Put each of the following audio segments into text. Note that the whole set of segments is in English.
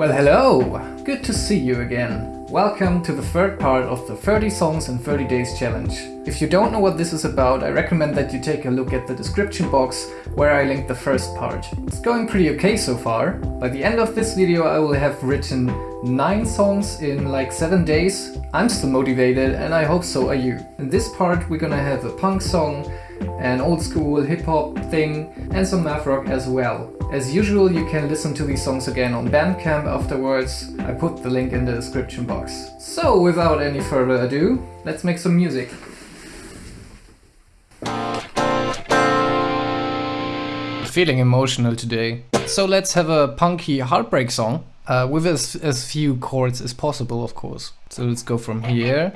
Well hello! Good to see you again. Welcome to the third part of the 30 songs in 30 days challenge. If you don't know what this is about, I recommend that you take a look at the description box where I linked the first part. It's going pretty okay so far. By the end of this video I will have written 9 songs in like 7 days. I'm still motivated and I hope so are you. In this part we're gonna have a punk song, an old school hip hop thing and some math rock as well. As usual, you can listen to these songs again on Bandcamp afterwards. I put the link in the description box. So without any further ado, let's make some music. Feeling emotional today. So let's have a punky heartbreak song. Uh, with as, as few chords as possible, of course. So let's go from here.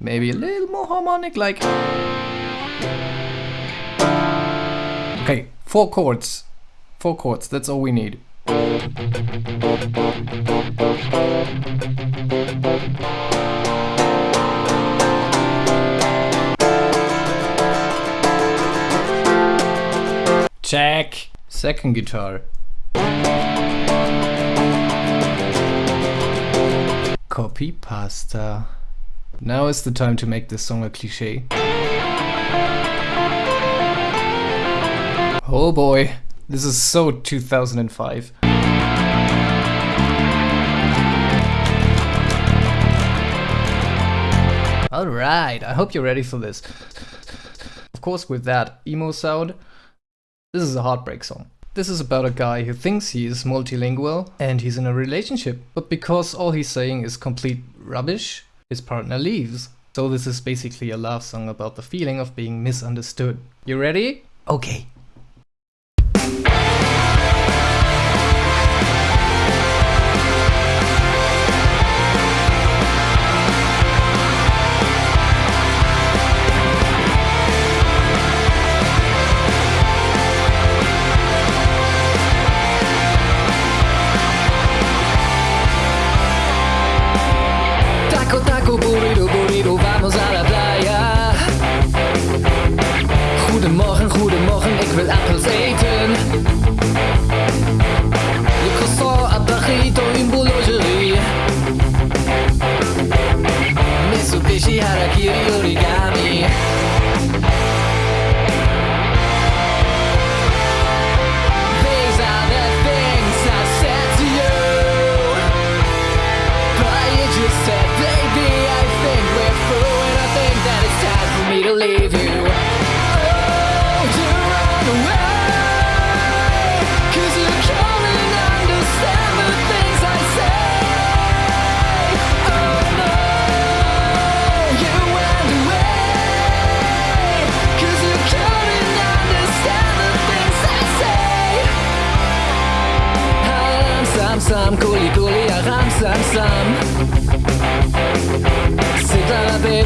Maybe a little more harmonic, like... Okay, four chords. Four chords, that's all we need. Check. Second guitar. Copy pasta. Now is the time to make this song a cliche. Oh boy, this is so 2005. Alright, I hope you're ready for this. Of course with that emo sound, this is a heartbreak song. This is about a guy who thinks he is multilingual and he's in a relationship, but because all he's saying is complete rubbish, his partner leaves. So this is basically a love song about the feeling of being misunderstood. You ready? Okay.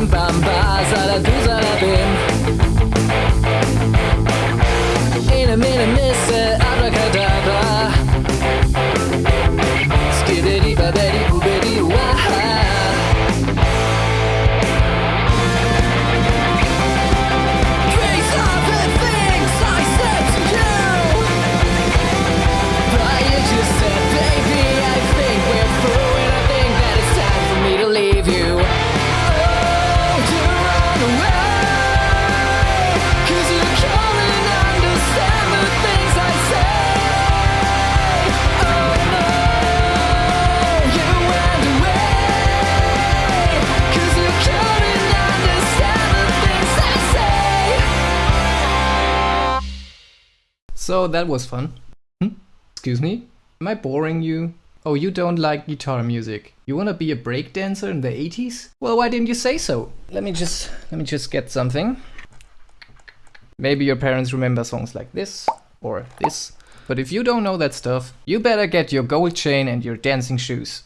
Sitalabim bam ba Zaladu zalabim So that was fun. Hmm? Excuse me? Am I boring you? Oh, you don't like guitar music. You wanna be a breakdancer in the 80s? Well, why didn't you say so? Let me just, let me just get something. Maybe your parents remember songs like this, or this. But if you don't know that stuff, you better get your gold chain and your dancing shoes.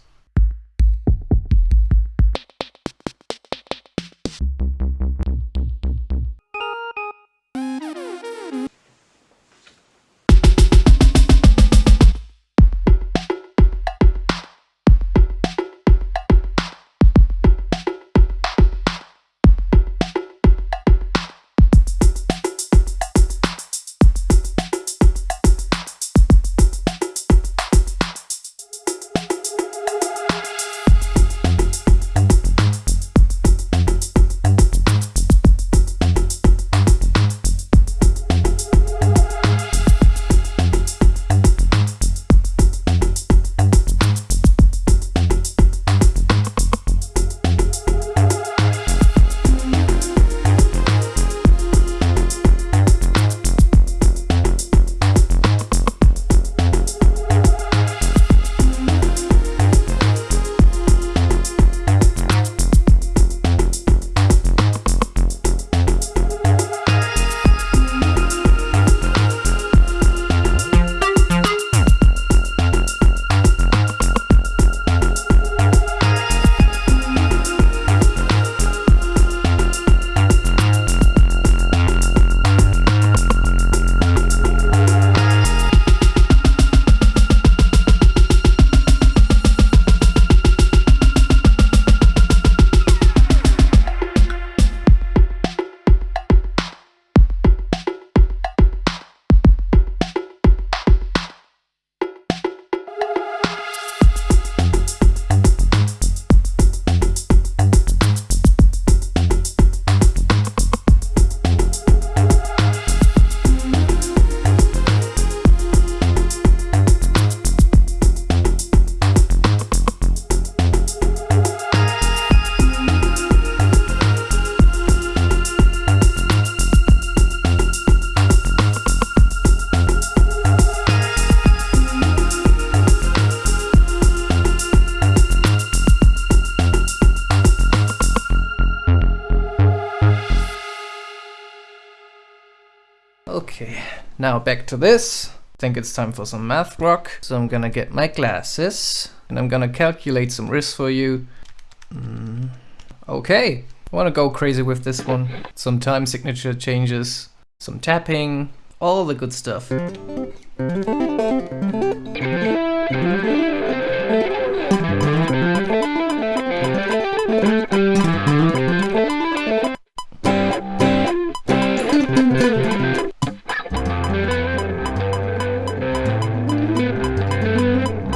Okay, now back to this. I think it's time for some math rock. So I'm gonna get my glasses and I'm gonna calculate some riffs for you. Mm, okay, I wanna go crazy with this one. Some time signature changes, some tapping, all the good stuff.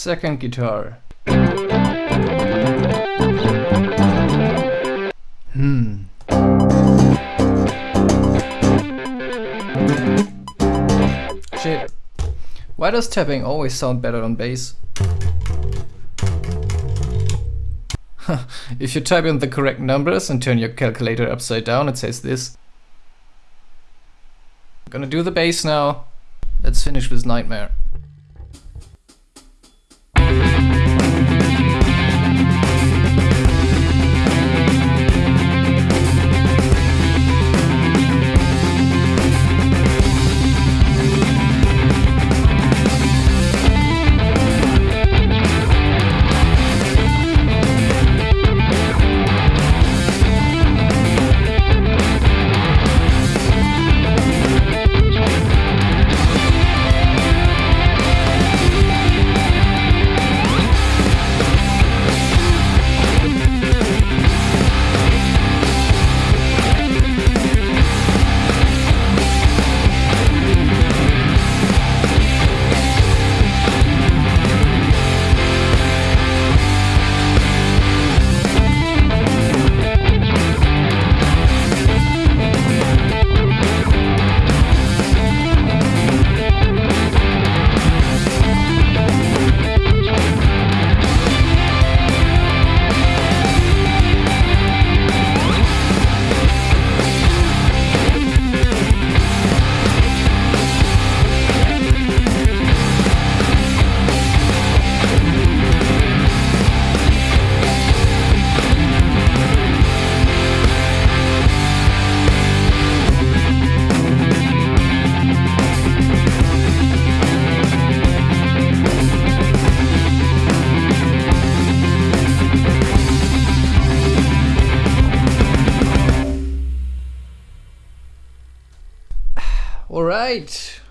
Second guitar. Hmm. Shit. Why does tapping always sound better on bass? if you type in the correct numbers and turn your calculator upside down, it says this. I'm gonna do the bass now. Let's finish this nightmare. Alright,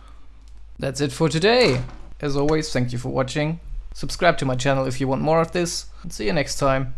that's it for today. As always, thank you for watching. Subscribe to my channel if you want more of this, and see you next time.